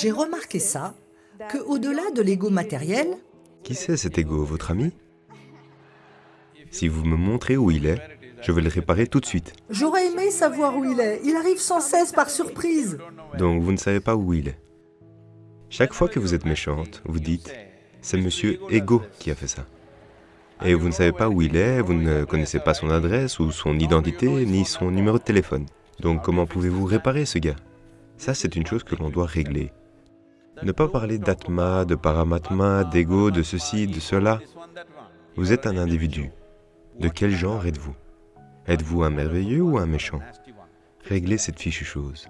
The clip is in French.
J'ai remarqué ça, que au-delà de l'ego matériel, Qui c'est cet ego, votre ami? Si vous me montrez où il est, je vais le réparer tout de suite. j'aurais aimé savoir où il est. Il arrive sans cesse par surprise. Donc vous ne savez pas où il est. Chaque fois que vous êtes méchante, vous dites « c'est monsieur Ego qui a fait ça ». Et vous ne savez pas où il est, vous ne connaissez pas son adresse ou son identité, ni son numéro de téléphone. Donc comment pouvez-vous réparer ce gars? Ça, c'est une chose que l'on doit régler. Ne pas parler d'atma, de paramatma, d'ego, de ceci, de cela. Vous êtes un individu. De quel genre êtes-vous? Êtes-vous un merveilleux ou un méchant? Réglez cette fichue chose.